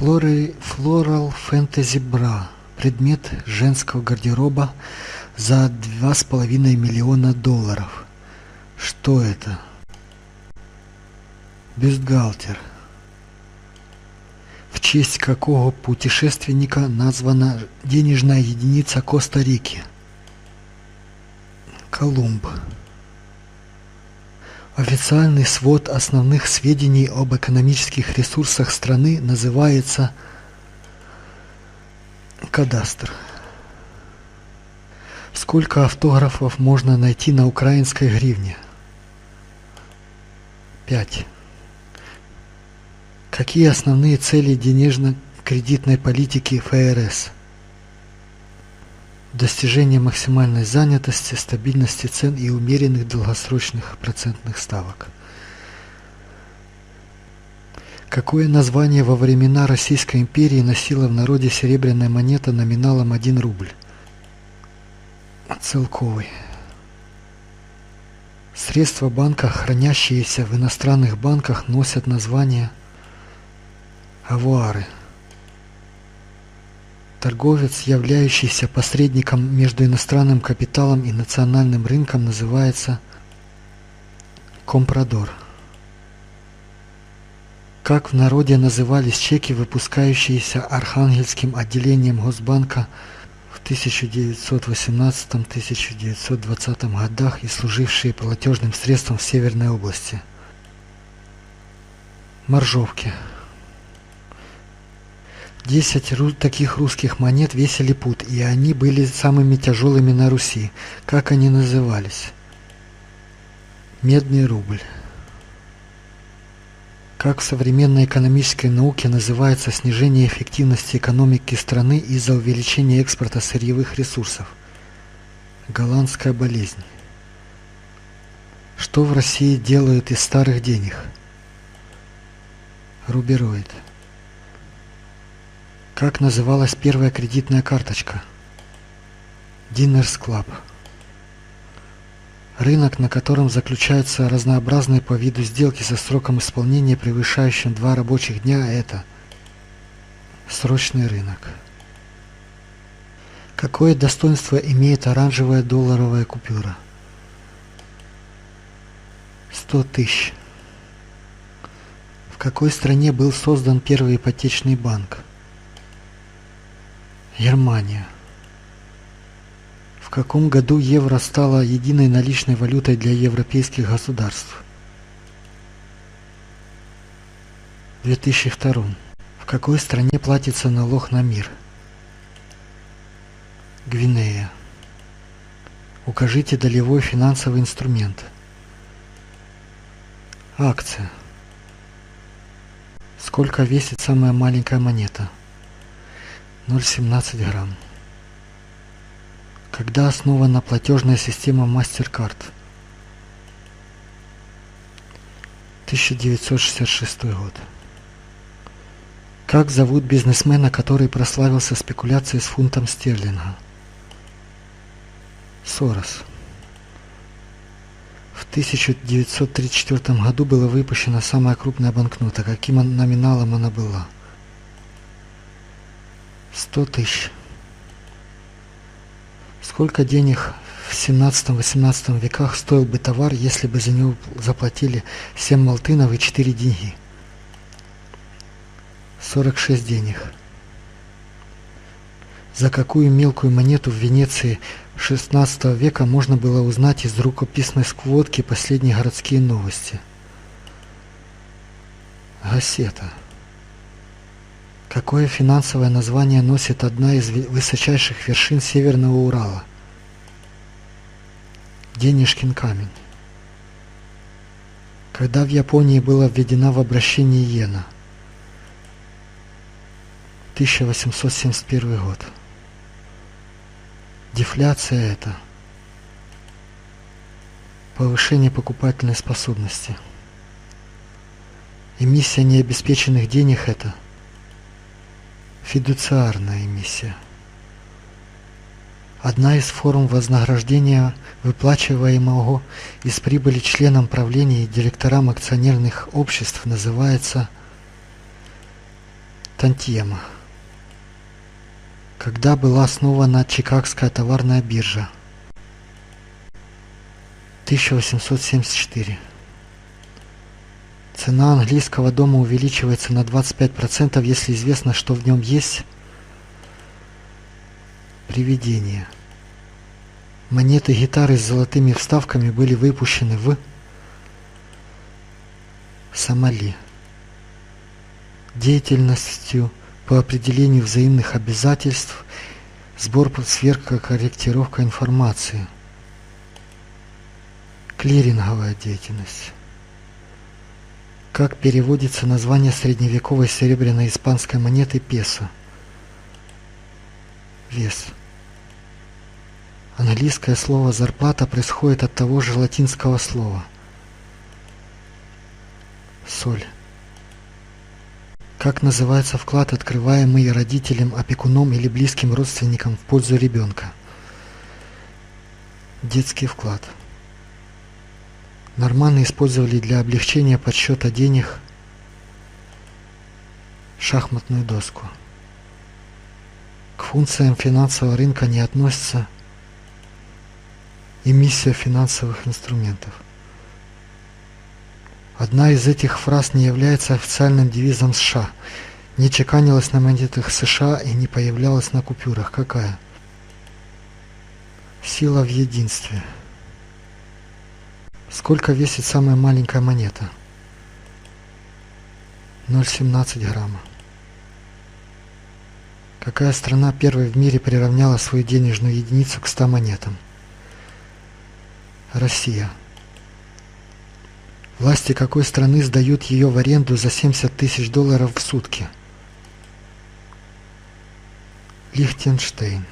Флоры, Floral Fantasy Bra. Предмет женского гардероба за два с половиной миллиона долларов. Что это? Бюстгальтер. В честь какого путешественника названа денежная единица Коста-Рики? Колумб. Официальный свод основных сведений об экономических ресурсах страны называется кадастр. Сколько автографов можно найти на украинской гривне? 5. Какие основные цели денежно-кредитной политики ФРС? Достижение максимальной занятости, стабильности цен и умеренных долгосрочных процентных ставок. Какое название во времена Российской империи носила в народе серебряная монета номиналом 1 рубль? Целковый. Средства банка, хранящиеся в иностранных банках, носят название авуары. Торговец, являющийся посредником между иностранным капиталом и национальным рынком, называется компрадор. Как в народе назывались чеки, выпускающиеся Архангельским отделением Госбанка в 1918-1920 годах и служившие платежным средством в Северной области? Моржовки. Десять таких русских монет весили пуд, и они были самыми тяжелыми на Руси. Как они назывались? Медный рубль. Как в современной экономической науке называется снижение эффективности экономики страны из-за увеличения экспорта сырьевых ресурсов? Голландская болезнь. Что в России делают из старых денег? Рубероид. Как называлась первая кредитная карточка? Diners Club. Рынок, на котором заключаются разнообразные по виду сделки со сроком исполнения, превышающим два рабочих дня, это срочный рынок. Какое достоинство имеет оранжевая долларовая купюра? 100 тысяч. В какой стране был создан первый ипотечный банк? Германия. В каком году евро стало единой наличной валютой для европейских государств? В 2002. В какой стране платится налог на мир? Гвинея. Укажите долевой финансовый инструмент. Акция. Сколько весит самая маленькая монета? 0,17 грамм. Когда основана платежная система MasterCard? 1966 год. Как зовут бизнесмена, который прославился спекуляцией с фунтом стерлинга? Сорос. В 1934 году была выпущена самая крупная банкнота. Каким номиналом она была? 100 тысяч. Сколько денег в 17-18 веках стоил бы товар, если бы за него заплатили 7 малтынов и 4 деньги? 46 денег. За какую мелкую монету в Венеции XVI века можно было узнать из рукописной сквотки последние городские новости? Гассета. Какое финансовое название носит одна из высочайших вершин Северного Урала? Денежкин камень. Когда в Японии была введена в обращение иена? 1871 год. Дефляция это повышение покупательной способности. Эмиссия необеспеченных денег это – Фидуциарная миссия. Одна из форм вознаграждения, выплачиваемого из прибыли членам правления и директорам акционерных обществ, называется Тантьема. Когда была основана Чикагская товарная биржа? 1874. Цена английского дома увеличивается на 25%, если известно, что в нем есть привидение. Монеты гитары с золотыми вставками были выпущены в Сомали. Деятельностью по определению взаимных обязательств, сбор, сверка, корректировка информации. Клиринговая деятельность. Как переводится название средневековой серебряной испанской монеты песо? Вес. Английское слово «зарплата» происходит от того же латинского слова. Соль. Как называется вклад, открываемый родителем, опекуном или близким родственником в пользу ребенка? Детский вклад. Норманы использовали для облегчения подсчета денег шахматную доску. К функциям финансового рынка не относится эмиссия финансовых инструментов. Одна из этих фраз не является официальным девизом США, не чеканилась на монетах США и не появлялась на купюрах. Какая? Сила в единстве. Сколько весит самая маленькая монета? 0,17 грамма. Какая страна первой в мире приравняла свою денежную единицу к 100 монетам? Россия. Власти какой страны сдают ее в аренду за 70 тысяч долларов в сутки? Лихтенштейн.